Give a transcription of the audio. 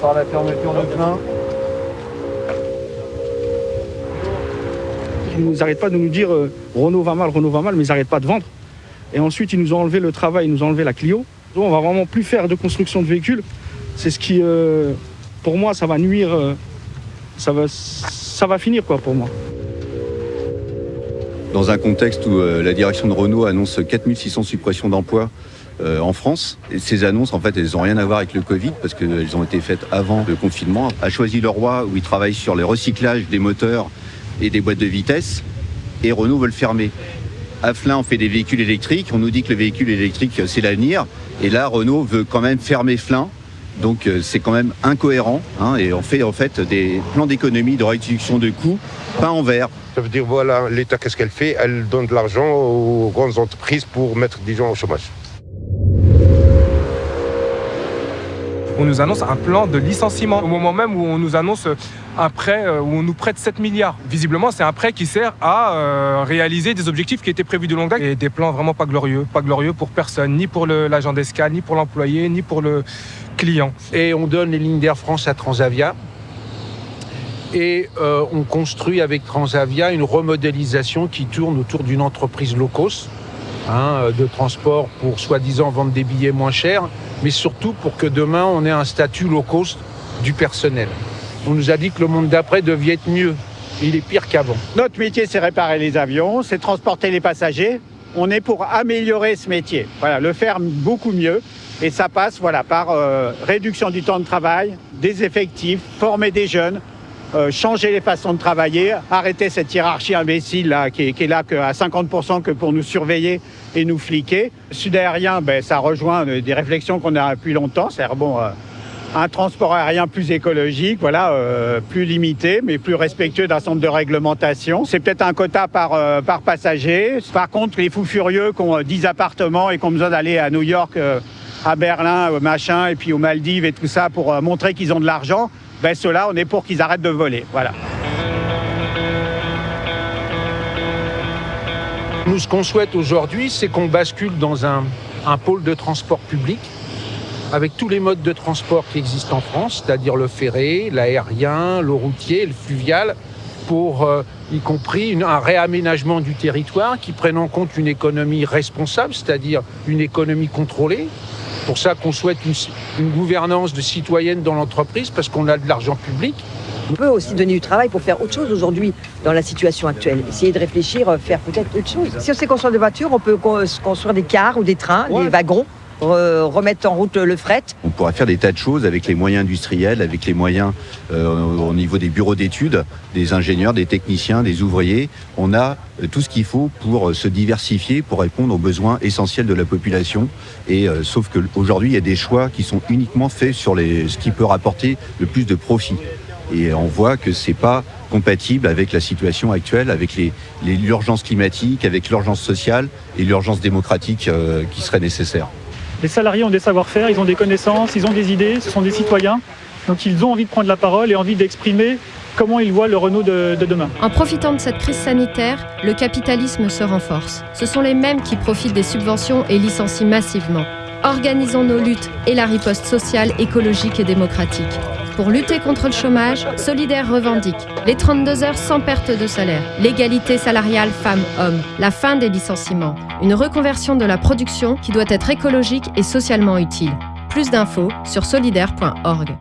Par la fermeture de plein. Ils nous arrêtent pas de nous dire euh, Renault va mal, Renault va mal, mais ils n'arrêtent pas de vendre. Et ensuite, ils nous ont enlevé le travail, ils nous ont enlevé la Clio. Donc, on va vraiment plus faire de construction de véhicules. C'est ce qui, euh, pour moi, ça va nuire, euh, ça, va, ça va finir quoi pour moi. Dans un contexte où euh, la direction de Renault annonce 4600 suppressions d'emplois euh, en France, ces annonces, en fait, elles n'ont rien à voir avec le Covid parce qu'elles ont été faites avant le confinement. A choisi le roi où il travaille sur le recyclage des moteurs et des boîtes de vitesse, et Renault veut le fermer. À Flin, on fait des véhicules électriques. On nous dit que le véhicule électrique, c'est l'avenir. Et là, Renault veut quand même fermer Flin. Donc euh, c'est quand même incohérent. hein, et on fait en fait des plans d'économie, de réduction de coûts, pas en vert. Ça veut dire, voilà, l'État, qu'est-ce qu'elle fait? Elle donne de l'argent aux grandes entreprises pour mettre des gens au chômage. On nous annonce un plan de licenciement au moment même où on nous annonce un prêt euh, où on nous prête 7 milliards. Visiblement, c'est un prêt qui sert à euh, réaliser des objectifs qui étaient prévus de longue date et des plans vraiment pas glorieux, pas glorieux pour personne, ni pour l'agent d'escale, ni pour l'employé, ni pour le client. et on donne les lignes d'Air France à Transavia. Et euh, on construit avec Transavia une remodélisation qui tourne autour d'une entreprise low hein, de transport pour soi-disant vendre des billets moins chers, mais surtout pour que demain on ait un statut low cost du personnel. On nous a dit que le monde d'après devait être mieux. Il est pire qu'avant. Notre métier, c'est réparer les avions, c'est transporter les passagers. On est pour améliorer ce métier, voilà, le faire beaucoup mieux. Et ça passe voilà, par euh, réduction du temps de travail, des effectifs, former des jeunes, euh, changer les façons de travailler, arrêter cette hiérarchie imbécile là, qui, est, là que à 50% que pour nous surveiller et nous fliquer. Sud aérien, ben, ça rejoint euh, des réflexions qu'on a depuis longtemps. C'est-à-dire, bon, euh, un transport aérien plus écologique, voilà, plus limité, mais plus respectueux d'un centre de réglementation. C'est peut-être un quota par, par passager. Par contre, les fous furieux qui ont euh, 10 appartements et qui ont besoin d'aller à New York, à Berlin, machin, et puis aux Maldives et tout ça pour montrer qu'ils ont de l'argent, ben ceux-là, on est pour qu'ils arrêtent de voler. Voilà. Nous, ce qu'on souhaite aujourd'hui, c'est qu'on bascule dans un, un pôle de transport public avec tous les modes de transport qui existent en France, c'est-à-dire le ferré, l'aérien, le routier, le fluvial, pour euh, y compris un réaménagement du territoire qui prenne en compte une économie responsable, c'est-à-dire une économie contrôlée. Pour ça qu'on souhaite une, une gouvernance de citoyenne dans l'entreprise, parce qu'on a de l'argent public. On peut aussi donner du travail pour faire autre chose aujourd'hui dans la situation actuelle. Essayer de réfléchir, euh, faire peut-être autre chose. Si on sait construire des voitures, on peut con- construire des cars ou des trains, Ouais. des wagons, re- remettre en route le fret. On pourrait faire des tas de choses avec les moyens industriels, avec les moyens euh, au au niveau des bureaux d'études, des ingénieurs, des techniciens, des ouvriers. On a euh, tout ce qu'il faut pour euh, se diversifier, pour répondre aux besoins essentiels de la population. Et sauf qu'aujourd'hui, il y a des choix qui sont uniquement faits sur ce qui peut rapporter le plus de profit. Et on voit que c'est pas compatible avec la situation actuelle, avec l'urgence climatique, avec l'urgence sociale et l'urgence démocratique qui serait nécessaire. Les salariés ont des savoir-faire, ils ont des connaissances, ils ont des idées, ce sont des citoyens. Donc ils ont envie de prendre la parole et envie d'exprimer comment ils voient le Renault de, de demain. En profitant de cette crise sanitaire, le capitalisme se renforce. Ce sont les mêmes qui profitent des subventions et licencient massivement. Organisons nos luttes et la riposte sociale, écologique et démocratique. Pour lutter contre le chômage, Solidaire revendique les 32 heures sans perte de salaire, l'égalité salariale femmes-hommes, la fin des licenciements, une reconversion de la production qui doit être écologique et socialement utile. Plus d'infos sur solidaire.org.